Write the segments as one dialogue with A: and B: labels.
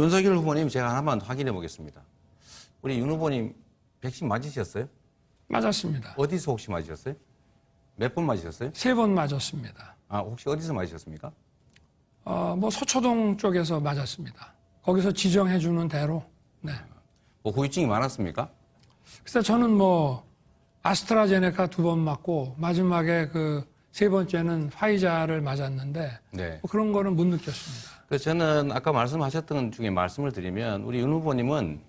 A: 윤석열 후보님 제가 하나만 확인해 보겠습니다. 우리 윤 후보님 백신 맞으셨어요?
B: 맞았습니다.
A: 어디서 혹시 맞으셨어요? 몇 번 맞으셨어요?
B: 세 번 맞았습니다.
A: 아, 혹시 어디서 맞으셨습니까?
B: 어, 뭐 서초동 쪽에서 맞았습니다. 거기서 지정해 주는 대로. 네.
A: 뭐 후유증이 많았습니까?
B: 그래서 저는 뭐 아스트라제네카 두 번 맞고 마지막에 그 세 번째는 화이자를 맞았는데
A: 네.
B: 뭐 그런 거는 못 느꼈습니다.
A: 그래서 저는 아까 말씀하셨던 중에 말씀을 드리면 우리 윤 후보님은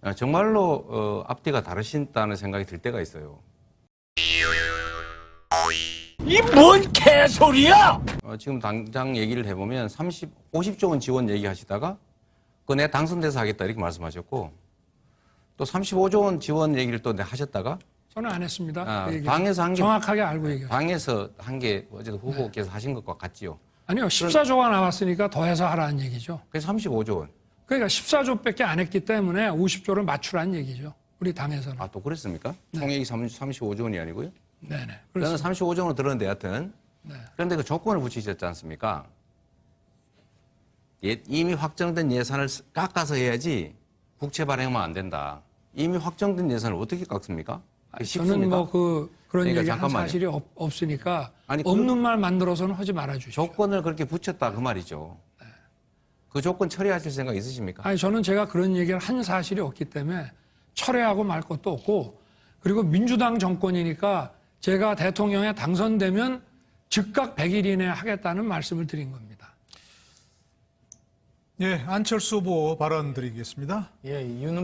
A: 어, 정말로 어, 앞뒤가 다르신다는 생각이 들 때가 있어요.
C: 이 뭔 개소리야!
A: 어, 지금 당장 얘기를 해보면 30, 50조 원 지원 얘기하시다가 그 내 당선돼서 하겠다 이렇게 말씀하셨고 또 35조 원 지원 얘기를 또 하셨다가
B: 저는 안 했습니다.
A: 아,
B: 그.
A: 당에서 한 게
B: 정확하게 알고 얘기해요.
A: 당에서 한 게 어제도 후보께서 하신 것과 같지요.
B: 아니요, 14조가 나왔으니까 더해서 하라는 얘기죠.
A: 그래서 35조 원.
B: 그러니까 14조밖에 안 했기 때문에 50조를 맞추라는 얘기죠. 우리 당에서는.
A: 아, 또 그랬습니까? 총액이 35조 원이 아니고요?
B: 네네.
A: 저는
B: 그래서
A: 35조 원을 들었는데 여하튼.
B: 네.
A: 그런데 그 조건을 붙이셨지 않습니까? 예- 이미 확정된 예산을 쓰- 깎아서 해야지 국채 발행하면 안 된다. 이미 확정된 예산을 어떻게 깎습니까? 그게
B: 저는? 뭐 그 그런
A: 그러니까
B: 얘기 한
A: 잠깐만요.
B: 사실이 없, 없으니까
A: 아니,
B: 없는 말 만들어서는 하지 말아 주십시오.
A: 조건을 그렇게 붙였다 그 말이죠. 그 조건 처리하실 생각 있으십니까?
B: 아니 저는 제가 그런 얘기를 한 사실이 없기 때문에 철회하고 말 것도 없고 그리고 민주당 정권이니까 제가 대통령에 당선되면 즉각 100일 이내에 하겠다는 말씀을 드린 겁니다.
D: 예, 안철수 후보 발언 드리겠습니다.
E: 예, 윤